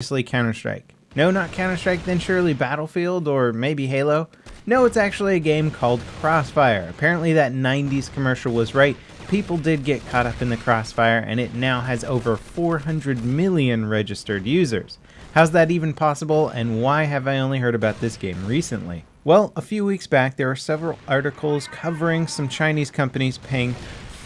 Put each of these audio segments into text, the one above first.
Obviously Counter-Strike. No, not Counter-Strike, then surely Battlefield or maybe Halo? No, it's actually a game called Crossfire. Apparently that 90s commercial was right. People did get caught up in the Crossfire and it now has over 400 million registered users. How's that even possible and why have I only heard about this game recently? Well, a few weeks back there were several articles covering some Chinese companies paying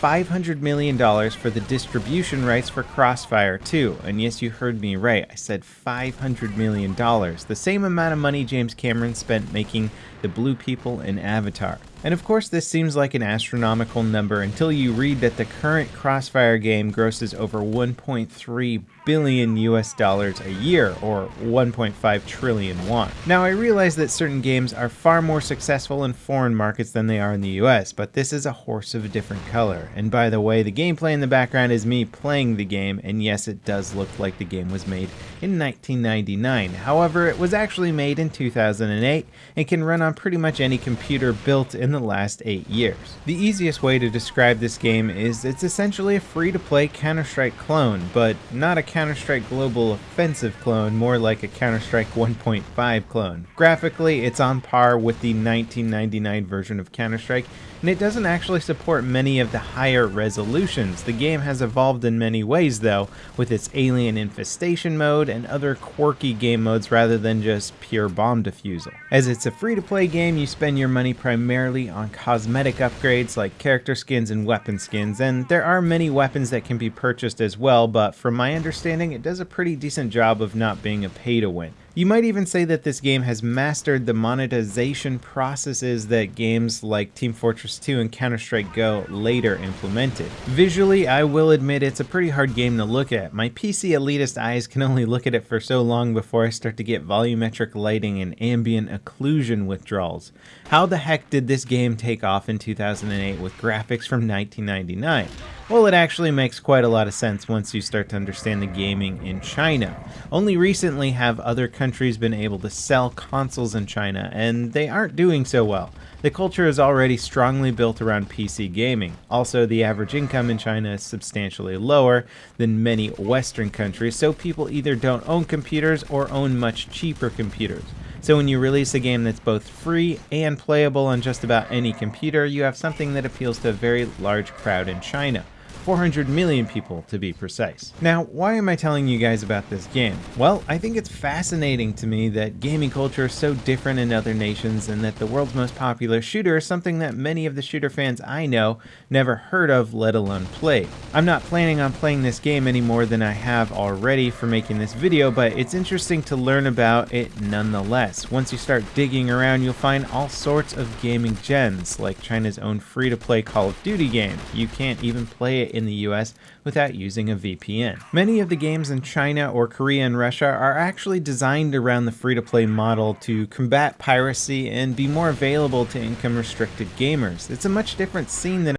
$500 million for the distribution rights for Crossfire 2. And yes, you heard me right, I said $500 million. The same amount of money James Cameron spent making the Blue People in Avatar. And of course this seems like an astronomical number until you read that the current Crossfire game grosses over 1.3 billion US dollars a year, or 1.5 trillion won. Now I realize that certain games are far more successful in foreign markets than they are in the US, but this is a horse of a different color. And by the way, the gameplay in the background is me playing the game, and yes it does look like the game was made in 1999. However, it was actually made in 2008 and can run on pretty much any computer built in the last 8 years. The easiest way to describe this game is it's essentially a free-to-play Counter-Strike clone, but not a Counter-Strike Global Offensive clone, more like a Counter-Strike 1.5 clone. Graphically, it's on par with the 1999 version of Counter-Strike, and it doesn't actually support many of the higher resolutions. The game has evolved in many ways though, with its alien infestation mode and other quirky game modes rather than just pure bomb defusal. As it's a free-to-play game, you spend your money primarily on cosmetic upgrades like character skins and weapon skins, and there are many weapons that can be purchased as well, but from my understanding, it does a pretty decent job of not being a pay-to-win. You might even say that this game has mastered the monetization processes that games like Team Fortress 2 and Counter-Strike Go later implemented. Visually, I will admit it's a pretty hard game to look at. My PC elitist eyes can only look at it for so long before I start to get volumetric lighting and ambient occlusion withdrawals. How the heck did this game take off in 2008 with graphics from 1999? Well, it actually makes quite a lot of sense once you start to understand the gaming in China. Only recently have other countries been able to sell consoles in China, and they aren't doing so well. The culture is already strongly built around PC gaming. Also, the average income in China is substantially lower than many Western countries, so people either don't own computers or own much cheaper computers. So when you release a game that's both free and playable on just about any computer, you have something that appeals to a very large crowd in China. 400 million people to be precise. Now, why am I telling you guys about this game? Well, I think it's fascinating to me that gaming culture is so different in other nations and that the world's most popular shooter is something that many of the shooter fans I know never heard of, let alone played. I'm not planning on playing this game any more than I have already for making this video, but it's interesting to learn about it nonetheless. Once you start digging around, you'll find all sorts of gaming gems, like China's own free-to-play Call of Duty game. You can't even play it in the US without using a VPN. Many of the games in China or Korea and Russia are actually designed around the free-to-play model to combat piracy and be more available to income-restricted gamers. It's a much different scene than